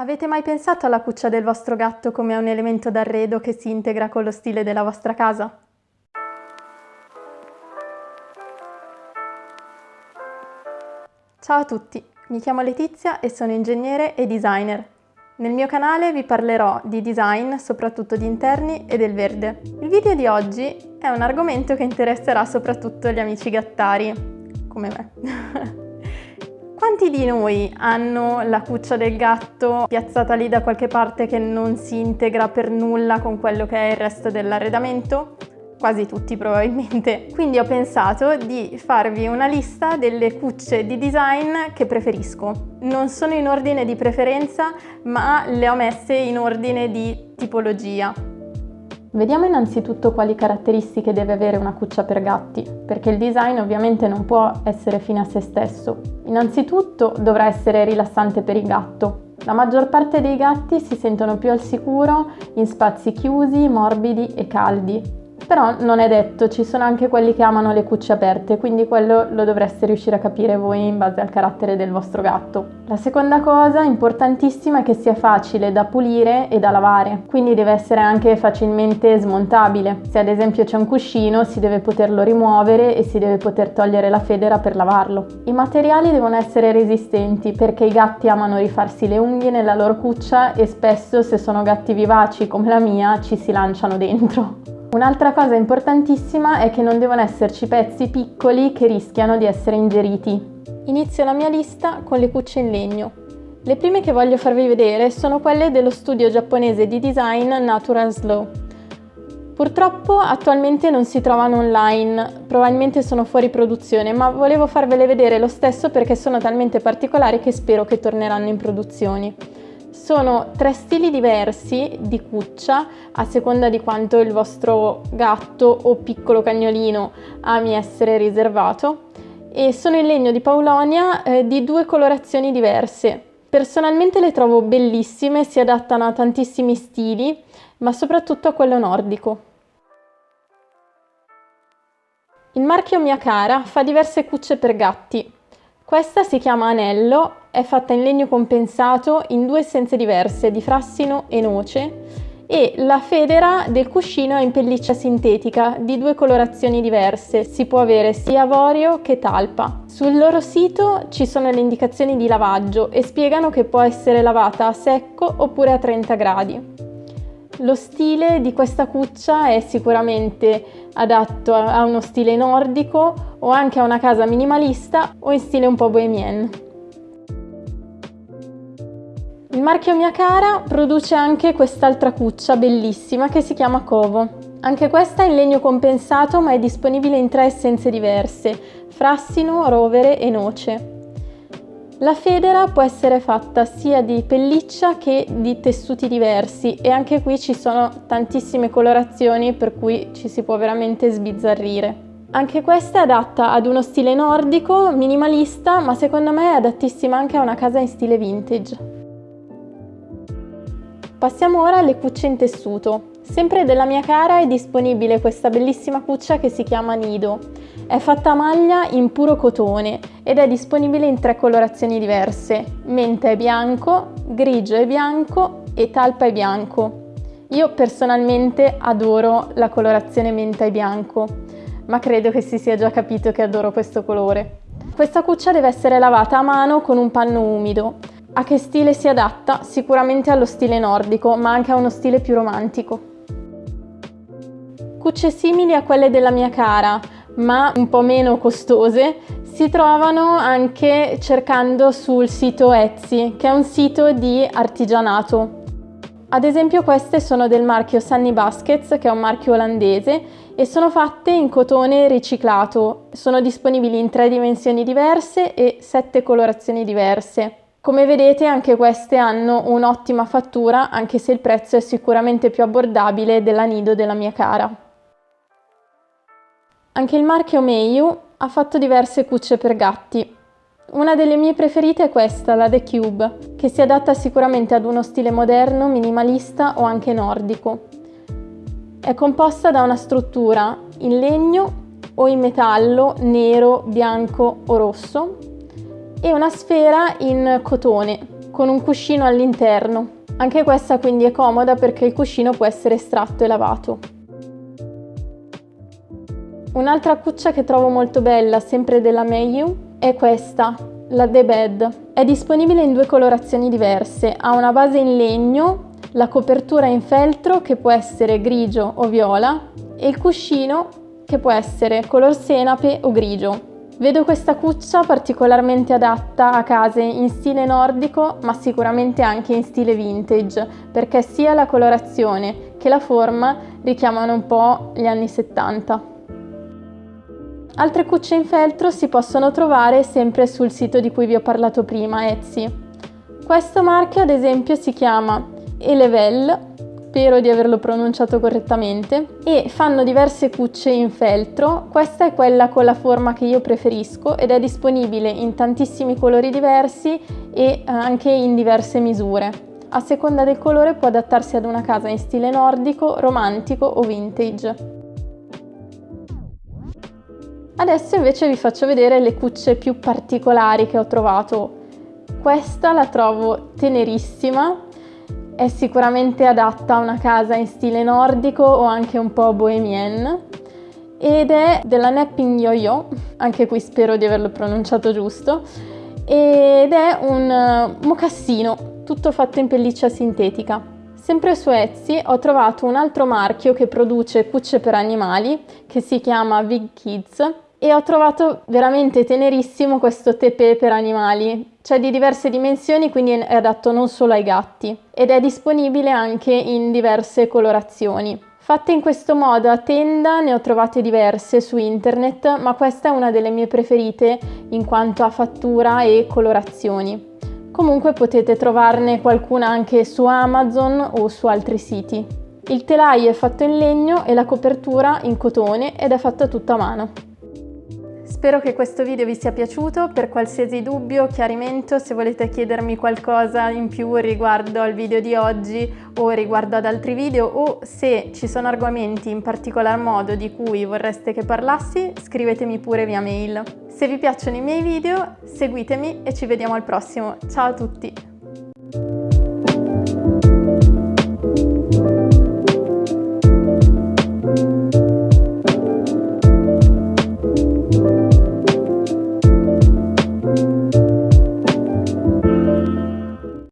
Avete mai pensato alla cuccia del vostro gatto come a un elemento d'arredo che si integra con lo stile della vostra casa? Ciao a tutti, mi chiamo Letizia e sono ingegnere e designer. Nel mio canale vi parlerò di design, soprattutto di interni e del verde. Il video di oggi è un argomento che interesserà soprattutto gli amici gattari, come me. Quanti di noi hanno la cuccia del gatto piazzata lì da qualche parte che non si integra per nulla con quello che è il resto dell'arredamento? Quasi tutti probabilmente. Quindi ho pensato di farvi una lista delle cucce di design che preferisco. Non sono in ordine di preferenza, ma le ho messe in ordine di tipologia. Vediamo innanzitutto quali caratteristiche deve avere una cuccia per gatti, perché il design ovviamente non può essere fine a se stesso. Innanzitutto dovrà essere rilassante per il gatto. La maggior parte dei gatti si sentono più al sicuro in spazi chiusi, morbidi e caldi, però non è detto, ci sono anche quelli che amano le cucce aperte, quindi quello lo dovreste riuscire a capire voi in base al carattere del vostro gatto. La seconda cosa importantissima è che sia facile da pulire e da lavare, quindi deve essere anche facilmente smontabile. Se ad esempio c'è un cuscino si deve poterlo rimuovere e si deve poter togliere la federa per lavarlo. I materiali devono essere resistenti perché i gatti amano rifarsi le unghie nella loro cuccia e spesso se sono gatti vivaci come la mia ci si lanciano dentro. Un'altra cosa importantissima è che non devono esserci pezzi piccoli che rischiano di essere ingeriti. Inizio la mia lista con le cucce in legno. Le prime che voglio farvi vedere sono quelle dello studio giapponese di design Natural Slow. Purtroppo attualmente non si trovano online, probabilmente sono fuori produzione, ma volevo farvele vedere lo stesso perché sono talmente particolari che spero che torneranno in produzioni. Sono tre stili diversi di cuccia a seconda di quanto il vostro gatto o piccolo cagnolino ami essere riservato e sono in legno di paulonia eh, di due colorazioni diverse. Personalmente le trovo bellissime, si adattano a tantissimi stili, ma soprattutto a quello nordico. Il marchio Mia Cara fa diverse cucce per gatti. Questa si chiama Anello è fatta in legno compensato in due essenze diverse, di frassino e noce, e la federa del cuscino è in pelliccia sintetica di due colorazioni diverse, si può avere sia avorio che talpa. Sul loro sito ci sono le indicazioni di lavaggio e spiegano che può essere lavata a secco oppure a 30 gradi. Lo stile di questa cuccia è sicuramente adatto a uno stile nordico o anche a una casa minimalista o in stile un po' bohemian. Il marchio Mia Cara produce anche quest'altra cuccia bellissima che si chiama Covo. Anche questa è in legno compensato ma è disponibile in tre essenze diverse, frassino, rovere e noce. La federa può essere fatta sia di pelliccia che di tessuti diversi e anche qui ci sono tantissime colorazioni per cui ci si può veramente sbizzarrire. Anche questa è adatta ad uno stile nordico, minimalista, ma secondo me è adattissima anche a una casa in stile vintage. Passiamo ora alle cucce in tessuto. Sempre della mia cara è disponibile questa bellissima cuccia che si chiama Nido. È fatta a maglia in puro cotone ed è disponibile in tre colorazioni diverse, menta e bianco, grigio e bianco e talpa e bianco. Io personalmente adoro la colorazione menta e bianco, ma credo che si sia già capito che adoro questo colore. Questa cuccia deve essere lavata a mano con un panno umido a che stile si adatta? Sicuramente allo stile nordico, ma anche a uno stile più romantico. Cucce simili a quelle della mia cara, ma un po' meno costose, si trovano anche cercando sul sito Etsy, che è un sito di artigianato. Ad esempio queste sono del marchio Sunny Baskets, che è un marchio olandese, e sono fatte in cotone riciclato. Sono disponibili in tre dimensioni diverse e sette colorazioni diverse. Come vedete anche queste hanno un'ottima fattura anche se il prezzo è sicuramente più abbordabile della Nido della mia cara. Anche il marchio Meiyu ha fatto diverse cucce per gatti. Una delle mie preferite è questa, la The Cube, che si adatta sicuramente ad uno stile moderno, minimalista o anche nordico. È composta da una struttura in legno o in metallo nero, bianco o rosso e una sfera in cotone, con un cuscino all'interno. Anche questa quindi è comoda perché il cuscino può essere estratto e lavato. Un'altra cuccia che trovo molto bella, sempre della Mayu, è questa, la The Bed. È disponibile in due colorazioni diverse, ha una base in legno, la copertura in feltro che può essere grigio o viola e il cuscino che può essere color senape o grigio. Vedo questa cuccia particolarmente adatta a case in stile nordico ma sicuramente anche in stile vintage perché sia la colorazione che la forma richiamano un po' gli anni 70. Altre cucce in feltro si possono trovare sempre sul sito di cui vi ho parlato prima, Etsy. Questo marchio ad esempio si chiama Elevel spero di averlo pronunciato correttamente, e fanno diverse cucce in feltro. Questa è quella con la forma che io preferisco ed è disponibile in tantissimi colori diversi e anche in diverse misure. A seconda del colore può adattarsi ad una casa in stile nordico, romantico o vintage. Adesso invece vi faccio vedere le cucce più particolari che ho trovato. Questa la trovo tenerissima, è sicuramente adatta a una casa in stile nordico o anche un po' bohemienne ed è della Napping Yo-Yo, anche qui spero di averlo pronunciato giusto, ed è un eh, mocassino tutto fatto in pelliccia sintetica. Sempre su Etsy ho trovato un altro marchio che produce cucce per animali che si chiama Big Kids e ho trovato veramente tenerissimo questo tepè per animali. C'è di diverse dimensioni, quindi è adatto non solo ai gatti ed è disponibile anche in diverse colorazioni. Fatte in questo modo a tenda ne ho trovate diverse su internet, ma questa è una delle mie preferite in quanto a fattura e colorazioni. Comunque potete trovarne qualcuna anche su Amazon o su altri siti. Il telaio è fatto in legno e la copertura in cotone ed è fatta tutta a mano. Spero che questo video vi sia piaciuto, per qualsiasi dubbio o chiarimento se volete chiedermi qualcosa in più riguardo al video di oggi o riguardo ad altri video o se ci sono argomenti in particolar modo di cui vorreste che parlassi scrivetemi pure via mail. Se vi piacciono i miei video seguitemi e ci vediamo al prossimo, ciao a tutti!